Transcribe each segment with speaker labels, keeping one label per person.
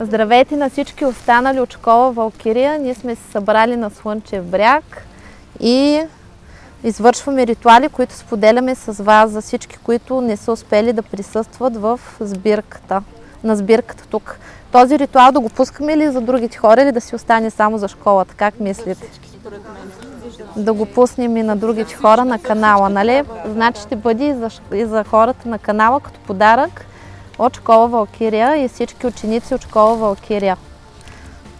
Speaker 1: Здравейте на всички останали от школа Валкирия. Ние сме се събрали на Слънчев бряг и извършваме ритуали, които споделяме с вас за всички, които не са успели да присъстват в сбирката, на сбирката тук. Този ритуал да го пускаме ли за другите хора или да си остане само за школата? Как мислите? Да го пуснем и на другите хора на канала, нали? Значи ще бъде и за, и за хората на канала като подарък от школа Валкирия и всички ученици от школа Валкирия.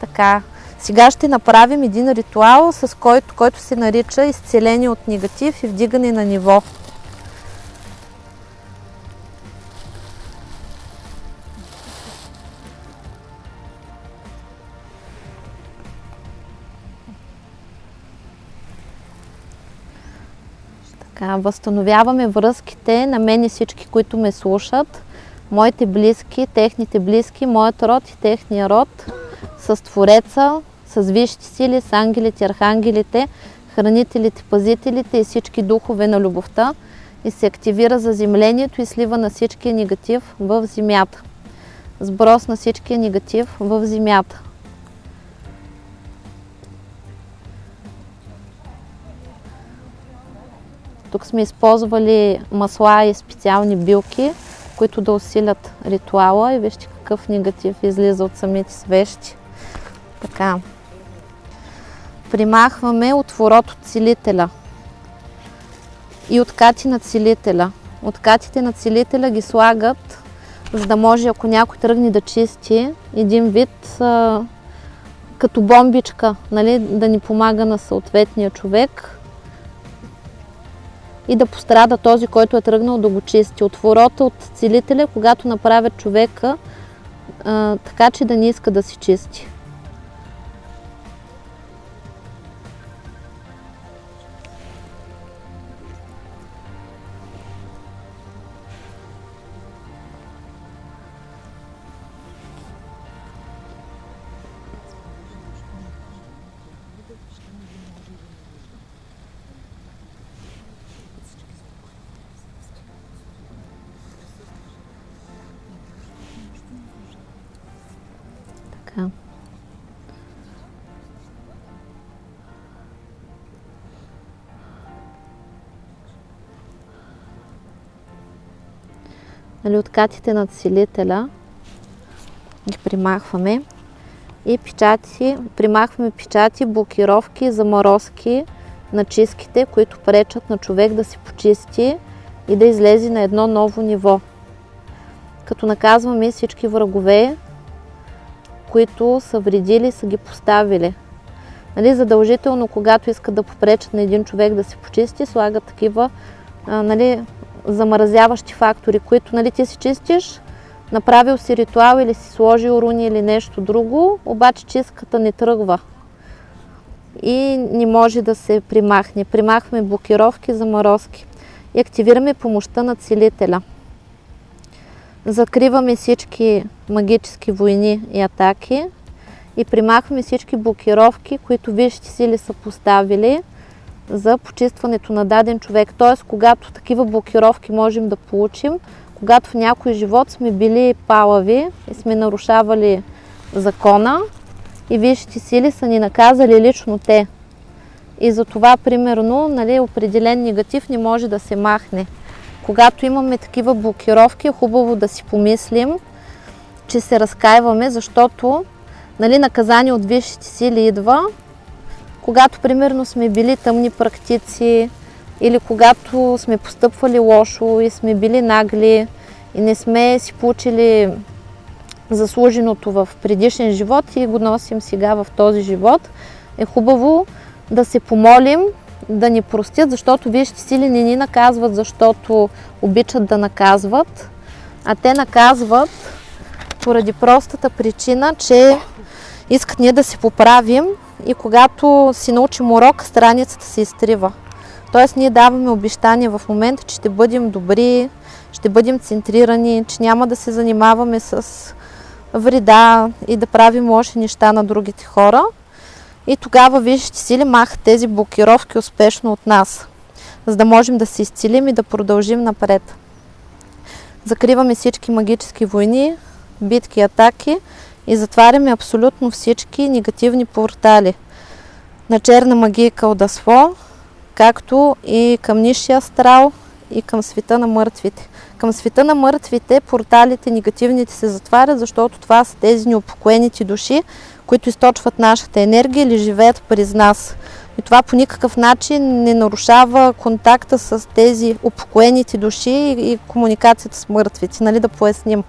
Speaker 1: Така, сега ще направим един ритуал, с който, който се нарича изцеление от негатив и вдигане на ниво. Възстановяваме връзките на мен и всички, които ме слушат, моите близки, техните близки, моят род и техния род, с Твореца, с висшите сили, с ангелите, архангелите, хранителите, пазителите и всички духове на любовта и се активира заземлението и слива на всичкия негатив в земята. Сброс на всичкия негатив в земята. Тук сме използвали масла и специални билки, които да усилят ритуала и вижте какъв негатив излиза от самите свещи. Така. Примахваме отворот от целителя и откати на целителя. Откатите на целителя ги слагат, за да може, ако някой тръгне да чисти, един вид а, като бомбичка, нали, да ни помага на съответния човек, и да пострада този, който е тръгнал да го чисти. Отворота от целителя, когато направят човека а, така, че да не иска да си чисти. Нали, откатите на целителя ги примахваме и печати, примахваме печати, блокировки, заморозки на чистките, които пречат на човек да се почисти и да излезе на едно ново ниво. Като наказваме всички врагове, които са вредили, са ги поставили. Нали, задължително, когато искат да попречат на един човек да се почисти, слагат такива нали, замразяващи фактори, които нали, ти си чистиш, направил си ритуал или си сложил руни или нещо друго, обаче чистката не тръгва и не може да се примахне. Примахваме блокировки, заморозки и активираме помощта на целителя. Закриваме всички магически войни и атаки и примахваме всички блокировки, които висшите сили са поставили за почистването на даден човек. Т.е. когато такива блокировки можем да получим, когато в някой живот сме били палави и сме нарушавали закона и висшите сили са ни наказали лично те. И за това, примерно, нали, определен негатив не може да се махне. Когато имаме такива блокировки, е хубаво да си помислим, че се разкаиваме, защото нали, наказание от висшите сили идва, когато примерно сме били тъмни практици или когато сме постъпвали лошо и сме били нагли и не сме си получили заслуженото в предишен живот и го носим сега в този живот, е хубаво да се помолим да ни простят, защото вижте сили не ни наказват, защото обичат да наказват, а те наказват поради простата причина, че искат ние да се поправим и когато си научим урок, страницата се изтрива. Тоест ние даваме обещание в момента, че ще бъдем добри, ще бъдем центрирани, че няма да се занимаваме с вреда и да правим лоши неща на другите хора. И тогава виждате сили махат тези блокировки успешно от нас, за да можем да се изцелим и да продължим напред. Закриваме всички магически войни, битки, атаки и затваряме абсолютно всички негативни портали на черна магия и кълдасло, както и към нишия астрал и към света на мъртвите. Към света на мъртвите порталите негативните се затварят, защото това са тези неупокоените души, които източват нашата енергия или живеят през нас. И това по никакъв начин не нарушава контакта с тези упокоените души и комуникацията с мъртвите. Нали да поясним.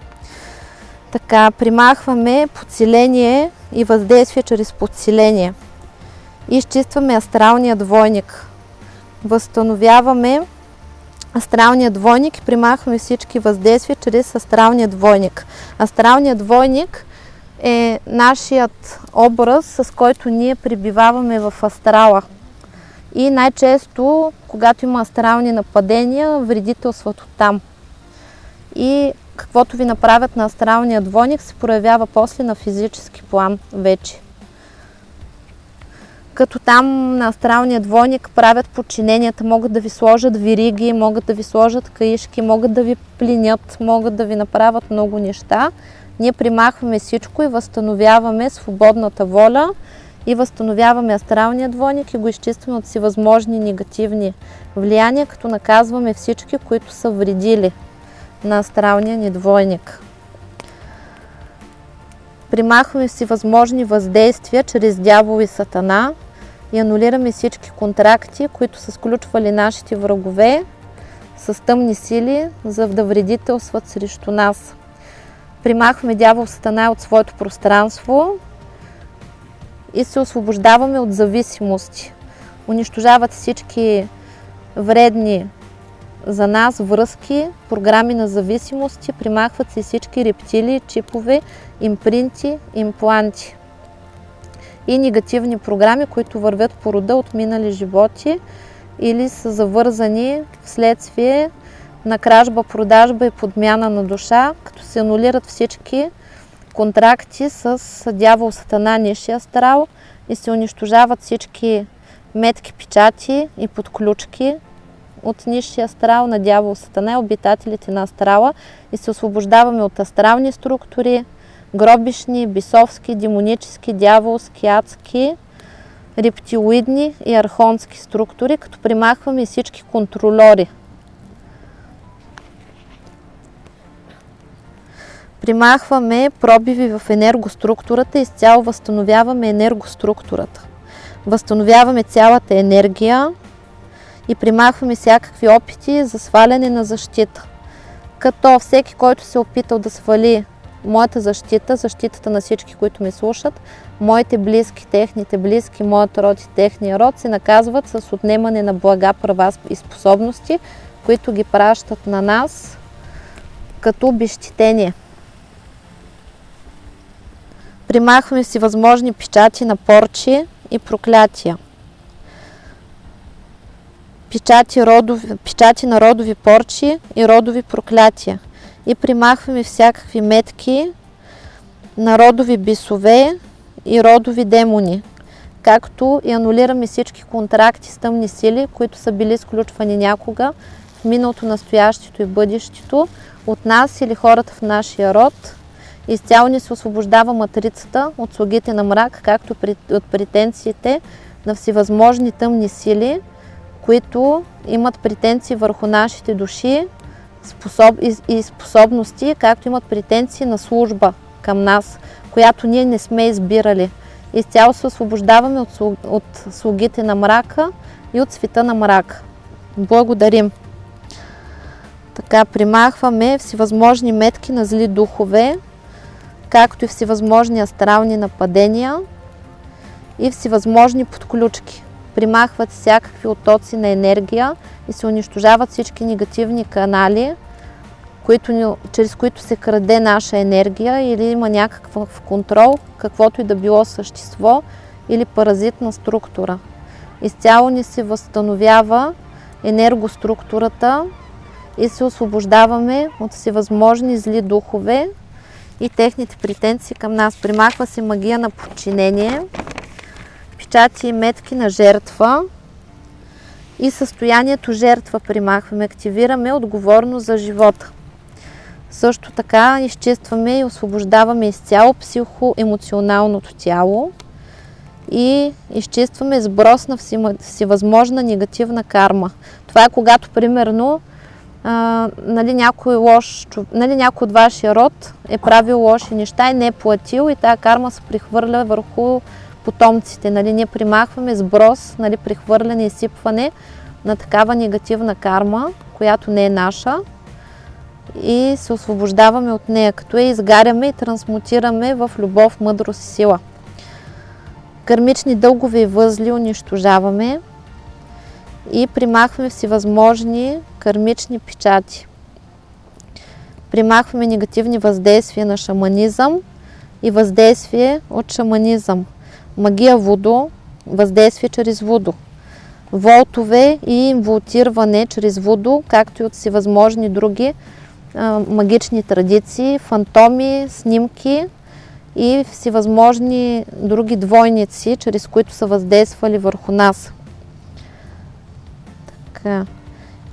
Speaker 1: Така, примахваме подсиление и въздействие чрез подсиление. Изчистваме астралния двойник. Възстановяваме астралния двойник и примахваме всички въздействия чрез астралния двойник. Астралният двойник е нашият образ, с който ние прибиваваме в астрала. И най-често, когато има астрални нападения, вредителството там. И каквото ви направят на астралния двойник, се проявява после на физически план вече. Като там на астралния двойник правят подчиненията, могат да ви сложат вириги, могат да ви сложат каишки, могат да ви плинят, могат да ви направят много неща. Ние примахваме всичко и възстановяваме свободната воля и възстановяваме астралния двойник и го изчистваме от всевъзможни негативни влияния, като наказваме всички, които са вредили на астралния ни двойник. Примахваме всевъзможни въздействия чрез дявол и сатана и анулираме всички контракти, които са сключвали нашите врагове с тъмни сили, за да вредителстват срещу нас. Примахваме дявол сатана от своето пространство и се освобождаваме от зависимости. Унищожават всички вредни за нас връзки, програми на зависимости, примахват се всички рептили, чипове, импринти, импланти и негативни програми, които вървят по рода от минали животи или са завързани вследствие на кражба, продажба и подмяна на душа, като се анулират всички контракти с дявол Сатана, Нишия Астрал и се унищожават всички метки, печати и подключки от нишия астрал на дявол Сатана обитателите на астрала и се освобождаваме от астрални структури, гробишни, бисовски, демонически, дяволски, адски, рептилоидни и архонски структури, като примахваме всички контролери. Примахваме пробиви в енергоструктурата и изцяло възстановяваме енергоструктурата. Възстановяваме цялата енергия и примахваме всякакви опити за сваляне на защита. Като всеки, който се е опитал да свали моята защита, защитата на всички, които ме слушат, моите близки, техните близки, моят род и техния род се наказват с отнемане на блага, права и способности, които ги пращат на нас като обещетение. Примахваме си възможни печати на порчи и проклятия. Печати, родови, печати на родови порчи и родови проклятия и примахваме всякакви метки на родови бисове и родови демони, както и анулираме всички контракти с тъмни сили, които са били сключвани някога в миналото, настоящето и бъдещето от нас или хората в нашия род. Изцяло ни се освобождава матрицата от слугите на мрак, както от претенциите на всевъзможни тъмни сили, които имат претенции върху нашите души, способ, и, способности, както имат претенции на служба към нас, която ние не сме избирали. Изцяло се освобождаваме от, от слугите на мрака и от света на мрака. Благодарим! Така, примахваме всевъзможни метки на зли духове, както и всевъзможни астрални нападения и всевъзможни подключки примахват всякакви оттоци на енергия и се унищожават всички негативни канали, които, чрез които се краде наша енергия или има някакъв контрол, каквото и да било същество или паразитна структура. Изцяло ни се възстановява енергоструктурата и се освобождаваме от всевъзможни зли духове и техните претенции към нас. Примахва се магия на подчинение, печати и метки на жертва и състоянието жертва примахваме. Активираме отговорност за живота. Също така изчистваме и освобождаваме изцяло психоемоционалното тяло и изчистваме сброс на всевъзможна негативна карма. Това е когато, примерно, а, нали, някой, лош, нали, някой от вашия род е правил лоши неща и не е платил и тази карма се прихвърля върху потомците. Нали, ние примахваме сброс, нали, прихвърляне и сипване на такава негативна карма, която не е наша и се освобождаваме от нея, като я изгаряме и трансмутираме в любов, мъдрост и сила. Кърмични дългове и възли унищожаваме и примахваме всевъзможни кърмични печати. Примахваме негативни въздействия на шаманизъм и въздействие от шаманизъм. Магия водо, въздействие чрез водо. Волтове и инволтиране чрез водо, както и от всевъзможни други магични традиции, фантоми, снимки и всевъзможни други двойници, чрез които са въздействали върху нас. Така.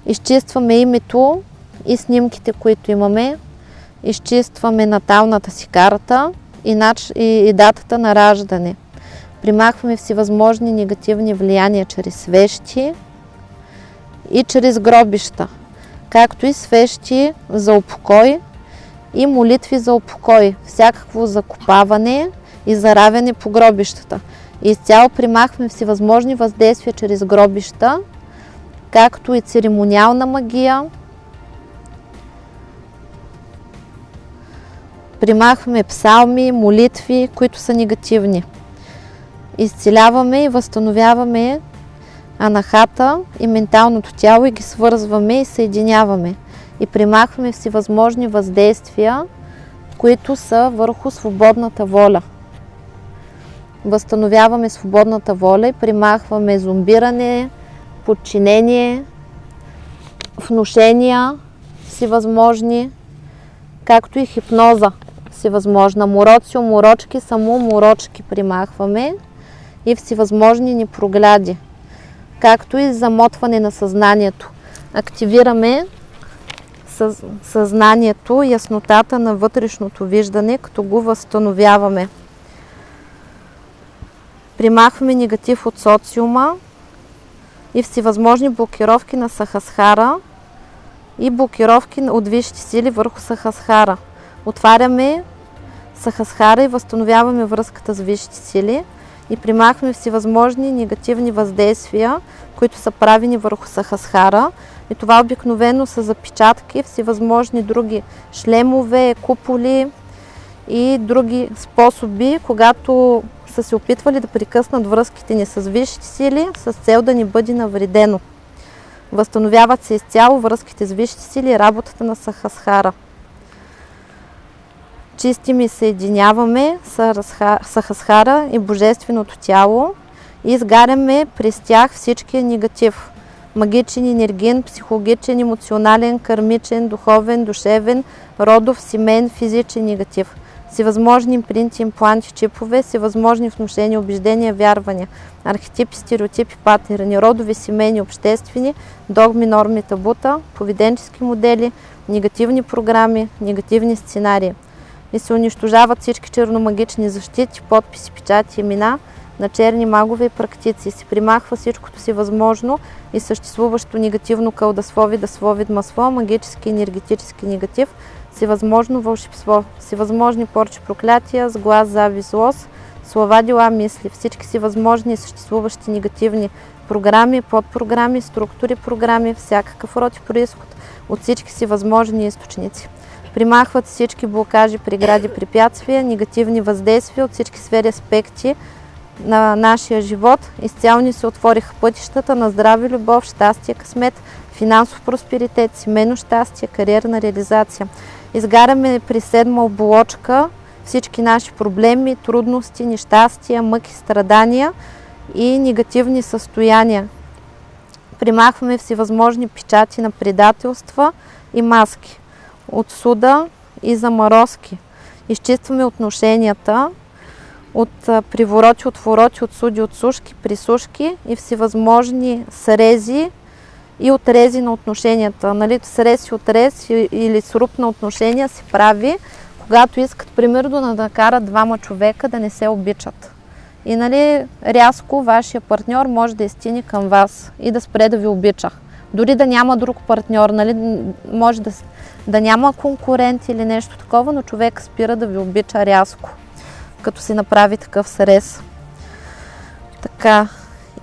Speaker 1: Изчистваме името и снимките, които имаме. Изчистваме наталната си карта и, нач... и датата на раждане. Примахваме всевъзможни негативни влияния чрез свещи и чрез гробища, както и свещи за упокой и молитви за упокой, всякакво закопаване и заравяне по гробищата. Изцяло примахваме всевъзможни въздействия чрез гробища както и церемониална магия. Примахваме псалми, молитви, които са негативни. Изцеляваме и възстановяваме анахата и менталното тяло и ги свързваме и съединяваме. И примахваме всевъзможни въздействия, които са върху свободната воля. Възстановяваме свободната воля и примахваме зомбиране, подчинение, внушения си възможни, както и хипноза си възможна. Мороци, уморочки, само морочки примахваме и всевъзможни ни прогляди, както и замотване на съзнанието. Активираме съзнанието, яснотата на вътрешното виждане, като го възстановяваме. Примахваме негатив от социума, и всевъзможни блокировки на Сахасхара и блокировки от висшите сили върху Сахасхара. Отваряме Сахасхара и възстановяваме връзката с висшите сили и примахваме всевъзможни негативни въздействия, които са правени върху Сахасхара. И това обикновено са запечатки, всевъзможни други шлемове, куполи и други способи, когато са се опитвали да прекъснат връзките ни с висшите сили с цел да ни бъде навредено. Възстановяват се изцяло връзките с висшите сили и работата на Сахасхара. Чистим и съединяваме Сахасхара и Божественото тяло и изгаряме през тях всичкия негатив. Магичен, енергиен, психологичен, емоционален, кармичен, духовен, душевен, родов, семейен, физичен негатив – всевъзможни импринти, импланти, чипове, всевъзможни внушения, убеждения, вярвания, архетипи, стереотипи, патерни, родови, семейни, обществени, догми, норми, табута, поведенчески модели, негативни програми, негативни сценарии. И се унищожават всички черномагични защити, подписи, печати, имена на черни магове и практици. Се примахва всичкото си възможно и съществуващо негативно кълдаслови, даслови, масло, магически, енергетически негатив – всевъзможно вълшебство, всевъзможни порчи проклятия, с глас, лос, слова, дела, мисли, всички си възможни и съществуващи негативни програми, подпрограми, структури, програми, всякакъв род и происход от всички си възможни източници. Примахват всички блокажи, прегради, препятствия, негативни въздействия от всички сфери аспекти на нашия живот. Изцяло ни се отвориха пътищата на здраве, любов, щастие, късмет, финансов просперитет, семейно щастие, кариерна реализация изгаряме при седма оболочка всички наши проблеми, трудности, нещастия, мъки, страдания и негативни състояния. Примахваме всевъзможни печати на предателства и маски от суда и заморозки. Изчистваме отношенията от привороти, отвороти, от суди, от сушки, присушки и всевъзможни срези и отрези на отношенията. Нали, срез и отрез или сруб на отношения се прави, когато искат, примерно, да накарат двама човека да не се обичат. И нали, рязко вашия партньор може да изтини към вас и да спре да ви обича. Дори да няма друг партньор, нали, може да, да няма конкурент или нещо такова, но човек спира да ви обича рязко, като си направи такъв срез. Така.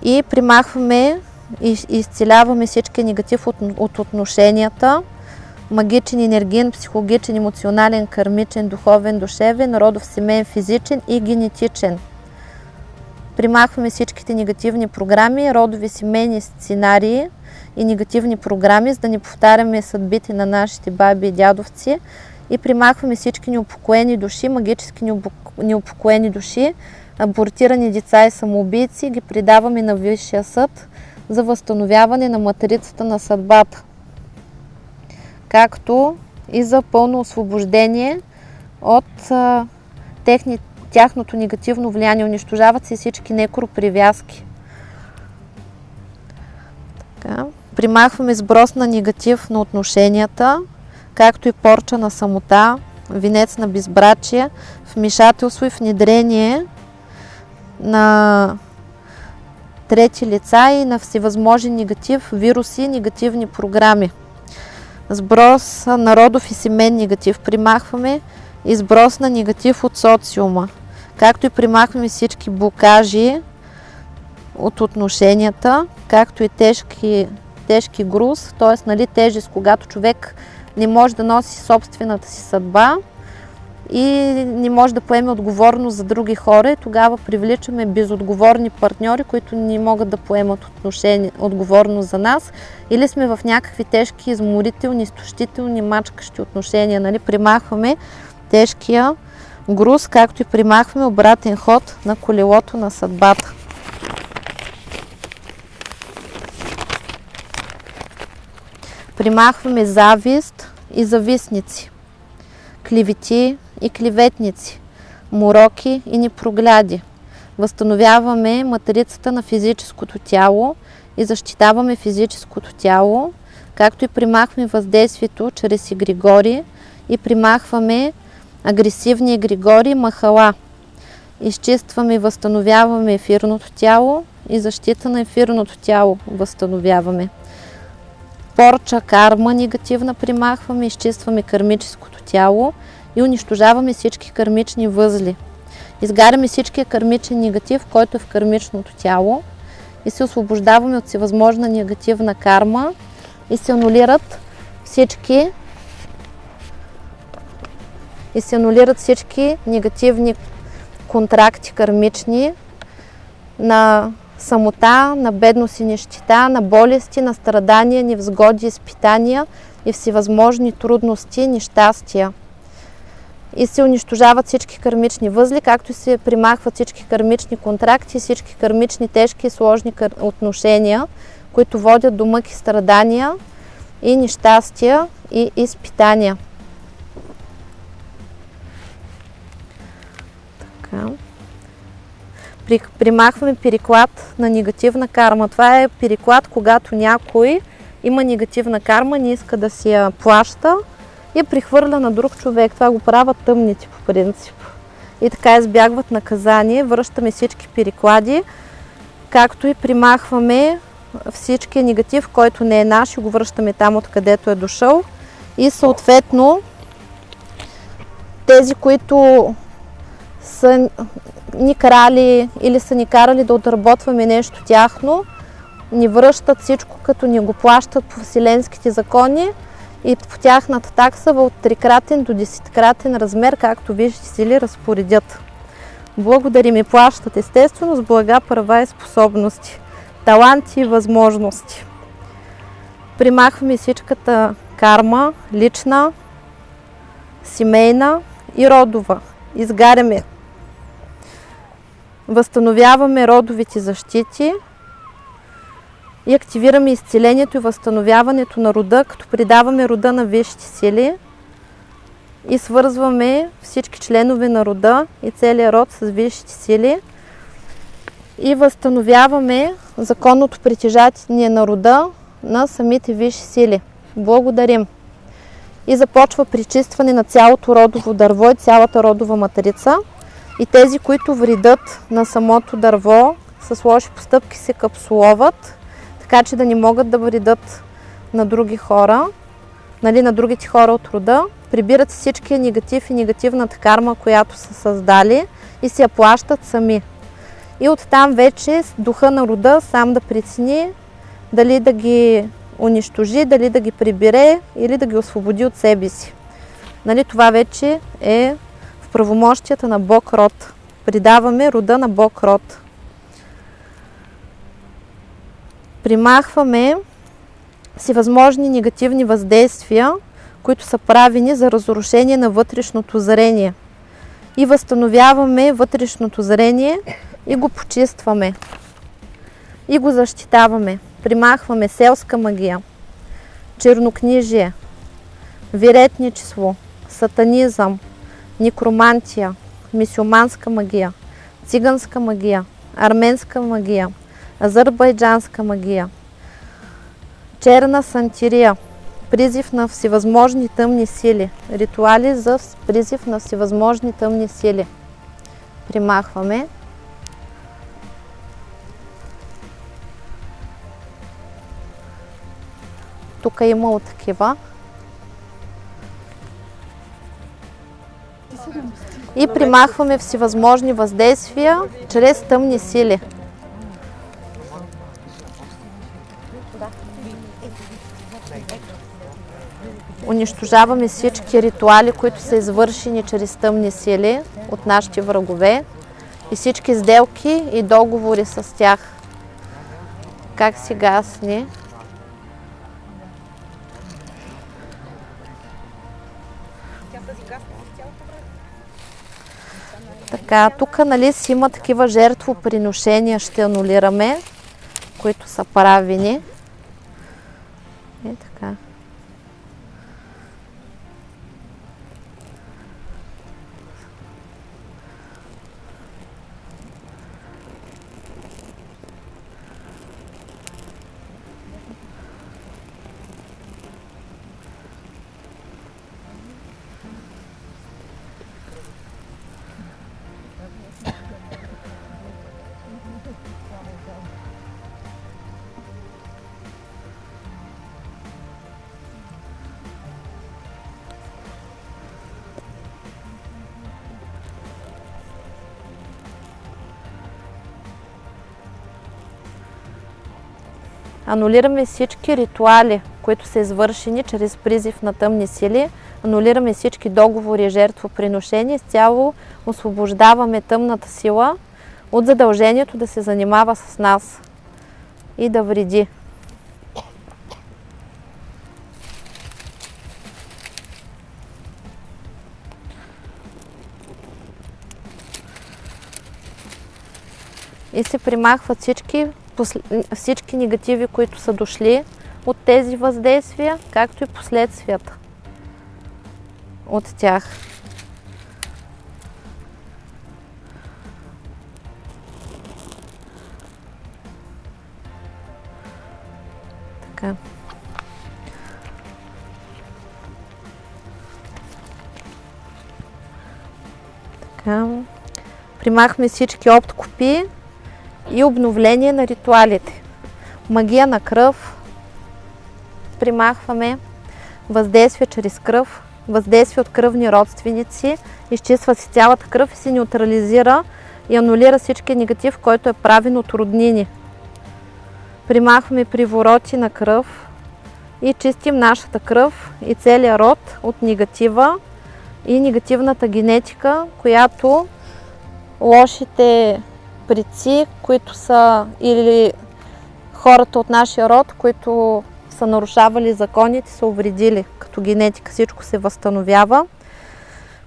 Speaker 1: И примахваме и изцеляваме всички негатив от, от отношенията, магичен, енергиен, психологичен, емоционален, кармичен, духовен, душевен, родов, семейен, физичен и генетичен. Примахваме всичките негативни програми, родови, семейни сценарии и негативни програми, за да не повтаряме съдбите на нашите баби и дядовци и примахваме всички неупокоени души, магически неупокоени души, абортирани деца и самоубийци, ги предаваме на Висшия съд за възстановяване на материцата на съдбата, както и за пълно освобождение от а, техни, тяхното негативно влияние. Унищожават се всички некропривязки. Така. Примахваме сброс на негатив на отношенията, както и порча на самота, винец на безбрачие, вмешателство и внедрение на трети лица и на всевъзможен негатив, вируси, негативни програми. Сброс на родов и семен негатив примахваме и сброс на негатив от социума, както и примахваме всички блокажи от отношенията, както и тежки, тежки груз, т.е. Нали, тежест, когато човек не може да носи собствената си съдба, и не може да поеме отговорност за други хора и тогава привличаме безотговорни партньори, които не могат да поемат отношение, отговорност за нас или сме в някакви тежки, изморителни, изтощителни, мачкащи отношения. Нали? Примахваме тежкия груз, както и примахваме обратен ход на колелото на съдбата. Примахваме завист и зависници, клевети, и клеветници, мороки и непрогляди. Възстановяваме матрицата на физическото тяло и защитаваме физическото тяло, както и примахваме въздействието чрез игригори и примахваме агресивни игригори махала. Изчистваме и възстановяваме ефирното тяло и защита на ефирното тяло възстановяваме. Порча, карма негативна примахваме, изчистваме кармическото тяло и унищожаваме всички кармични възли. Изгаряме всичкия кармичен негатив, който е в кармичното тяло и се освобождаваме от всевъзможна негативна карма и се анулират всички и се анулират всички негативни контракти кармични на самота, на бедност и нещита, на болести, на страдания, невзгоди, изпитания и всевъзможни трудности, нещастия и се унищожават всички кармични възли, както се примахват всички кармични контракти, всички кармични тежки и сложни отношения, които водят до мъки страдания и нещастия и изпитания. Така. Примахваме переклад на негативна карма. Това е переклад, когато някой има негативна карма, не иска да си я плаща, и прихвърля на друг човек. Това го правят тъмните по принцип. И така избягват наказание. Връщаме всички переклади, както и примахваме всички негатив, който не е наш и го връщаме там, откъдето е дошъл. И съответно тези, които са ни крали или са ни карали да отработваме нещо тяхно, ни връщат всичко, като ни го плащат по вселенските закони и по тяхната такса от трикратен до десеткратен размер, както виждате си ли разпоредят. Благодарим и плащат естествено с блага, права и способности, таланти и възможности. Примахваме всичката карма, лична, семейна и родова. Изгаряме. Възстановяваме родовите защити, и активираме изцелението и възстановяването на рода, като придаваме рода на висшите сили и свързваме всички членове на рода и целият род с висшите сили и възстановяваме законното притежание на рода на самите висши сили. Благодарим. И започва причистване на цялото родово дърво и цялата родова матрица. И тези, които вредят на самото дърво, с лоши постъпки се капсуловат, така че да не могат да вредят на други хора, нали, на другите хора от рода. Прибират всичкия негатив и негативната карма, която са създали и се я плащат сами. И оттам вече духа на рода сам да прецени дали да ги унищожи, дали да ги прибере или да ги освободи от себе си. Нали, това вече е правомощията на Бог род. Придаваме рода на Бог род. Примахваме всевъзможни негативни въздействия, които са правени за разрушение на вътрешното зрение. И възстановяваме вътрешното зрение и го почистваме. И го защитаваме. Примахваме селска магия, чернокнижие, виретничество, сатанизъм, некромантия, мисюманска магия, циганска магия, арменска магия, азербайджанска магия, черна сантирия, призив на всевъзможни тъмни сили, ритуали за призив на всевъзможни тъмни сили. Примахваме. Тук е имало такива. И примахваме всевъзможни въздействия чрез тъмни сили. Унищожаваме всички ритуали, които са извършени чрез тъмни сили от нашите врагове и всички сделки и договори с тях. Как си гасни? Така, тук нали си има такива жертвоприношения, ще анулираме, които са правени. И така. Анулираме всички ритуали, които са извършени чрез призив на тъмни сили. Анулираме всички договори и жертвоприношения. Изцяло освобождаваме тъмната сила от задължението да се занимава с нас и да вреди. И се примахват всички всички негативи, които са дошли от тези въздействия, както и последствията от тях. Така. Примахме всички опткопи и обновление на ритуалите. Магия на кръв. Примахваме въздействие чрез кръв, въздействие от кръвни родственици. Изчиства си цялата кръв и се неутрализира и анулира всички негатив, който е правен от роднини. Примахваме привороти на кръв и чистим нашата кръв и целият род от негатива и негативната генетика, която лошите предци, които са или хората от нашия род, които са нарушавали законите, са увредили. Като генетика всичко се възстановява.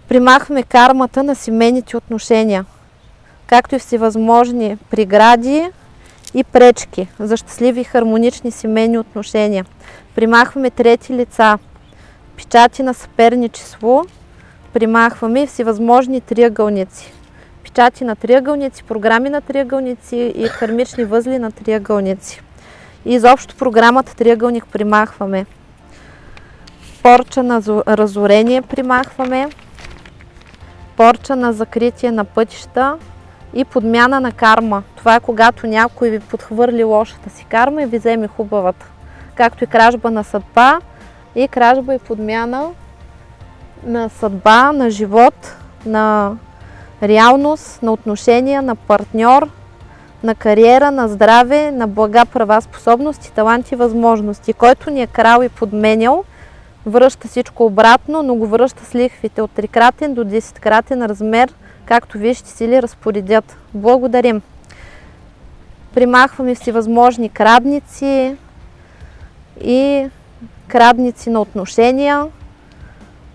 Speaker 1: Примахваме кармата на семейните отношения, както и всевъзможни прегради и пречки за щастливи и хармонични семейни отношения. Примахваме трети лица, печати на съперничество, примахваме всевъзможни триъгълници печати на триъгълници, програми на триъгълници и кармични възли на триъгълници. И изобщо програмата Триъгълник примахваме. Порча на разорение примахваме. Порча на закритие на пътища и подмяна на карма. Това е когато някой ви подхвърли лошата си карма и ви вземе хубавата. Както и кражба на съдба и кражба и подмяна на съдба, на живот, на реалност, на отношения, на партньор, на кариера, на здраве, на блага, права, способности, таланти, възможности. Който ни е крал и подменял, връща всичко обратно, но го връща с лихвите от трикратен до 10-кратен размер, както вие ще си ли разпоредят. Благодарим! Примахваме всевъзможни крадници и крадници на отношения,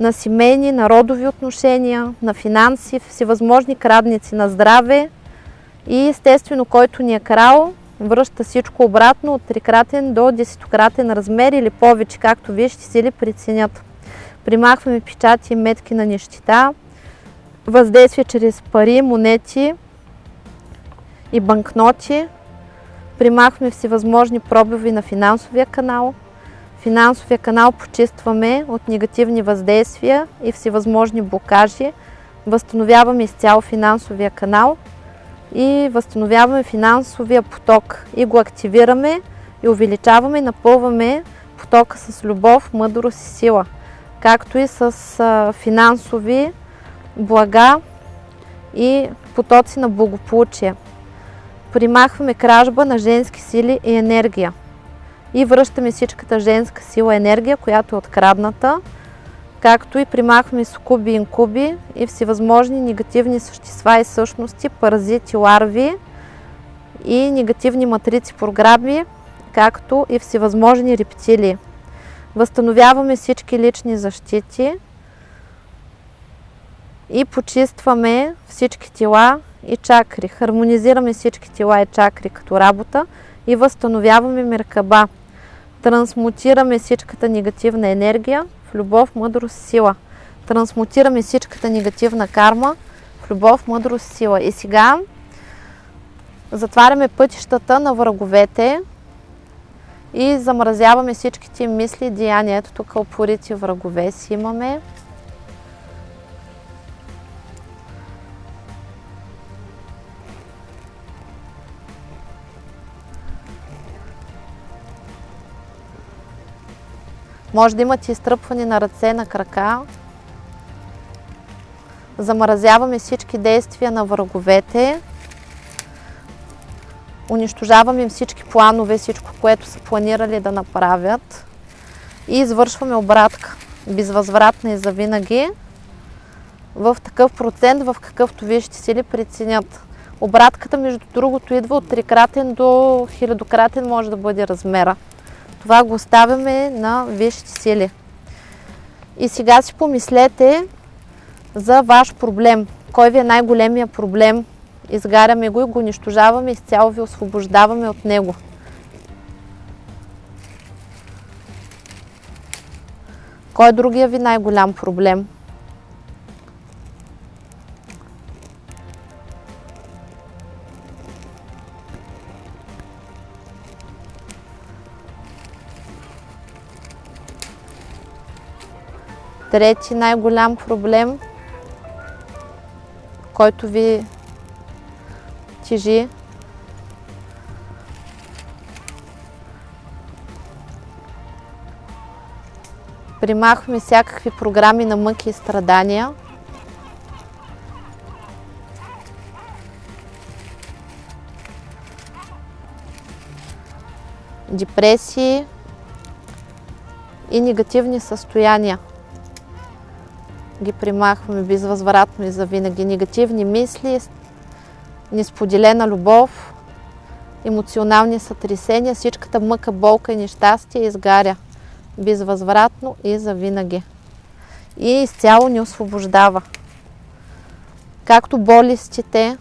Speaker 1: на семейни, на родови отношения, на финанси, всевъзможни крадници на здраве и естествено, който ни е крал, връща всичко обратно от трикратен до десетократен размер или повече, както вие ще си ли преценят. Примахваме печати и метки на нещита, въздействие чрез пари, монети и банкноти. Примахваме всевъзможни пробиви на финансовия канал, Финансовия канал почистваме от негативни въздействия и всевъзможни блокажи. Възстановяваме изцяло финансовия канал и възстановяваме финансовия поток и го активираме и увеличаваме и напълваме потока с любов, мъдрост и сила, както и с финансови блага и потоци на благополучие. Примахваме кражба на женски сили и енергия и връщаме всичката женска сила енергия, която е открадната, както и примахваме сукуби инкуби и всевъзможни негативни същества и същности, паразити, ларви и негативни матрици програми, както и всевъзможни рептилии. Възстановяваме всички лични защити и почистваме всички тела и чакри. Хармонизираме всички тела и чакри като работа и възстановяваме Меркаба трансмутираме всичката негативна енергия в любов, мъдрост, сила. Трансмутираме всичката негативна карма в любов, мъдрост, сила. И сега затваряме пътищата на враговете и замразяваме всичките мисли и деяния. Ето тук опорити врагове си имаме. Може да имате изтръпване на ръце, на крака. Замразяваме всички действия на враговете. Унищожаваме всички планове, всичко, което са планирали да направят. И извършваме обратка. Безвъзвратна и завинаги. В такъв процент, в какъвто вие ще си ли преценят. Обратката, между другото, идва от трикратен до хилядократен може да бъде размера. Това го оставяме на висшите сили. И сега си помислете за ваш проблем. Кой ви е най-големия проблем? Изгаряме го и го унищожаваме, изцяло ви освобождаваме от него. Кой е другия ви най-голям проблем? Трети най-голям проблем, който ви тежи, примахваме всякакви програми на мъки и страдания. Депресии и негативни състояния ги примахваме безвъзвратно и завинаги. Негативни мисли, несподелена любов, емоционални сътресения, всичката мъка, болка и нещастие изгаря безвъзвратно и завинаги. И изцяло ни освобождава. Както болестите,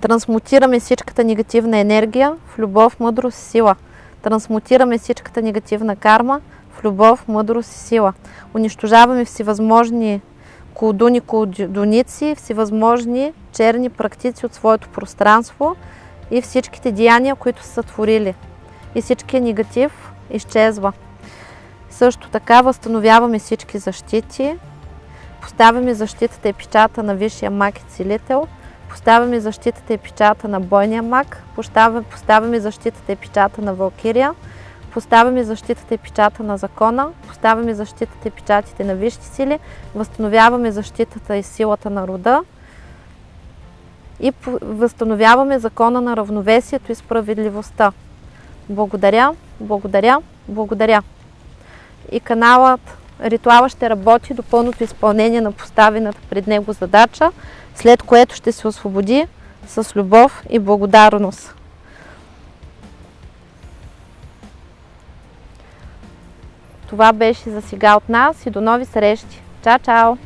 Speaker 1: трансмутираме всичката негативна енергия в любов, мъдрост, сила – Трансмутираме всичката негативна карма в любов, мъдрост и сила. Унищожаваме всевъзможни колдуни, колдуници, всевъзможни черни практици от своето пространство и всичките деяния, които са творили. И всичкия негатив изчезва. Също така възстановяваме всички защити, поставяме защитата и печата на Висшия мак и целител, поставяме защитата и печата на Бойния мак, поставяме защитата и печата на Валкирия, поставяме защитата и печата на закона, поставяме защитата и печатите на висши сили, възстановяваме защитата и силата на рода и възстановяваме закона на равновесието и справедливостта. Благодаря, благодаря, благодаря. И каналът Ритуала ще работи до пълното изпълнение на поставената пред него задача, след което ще се освободи с любов и благодарност. Това беше за сега от нас и до нови срещи. Чао, чао!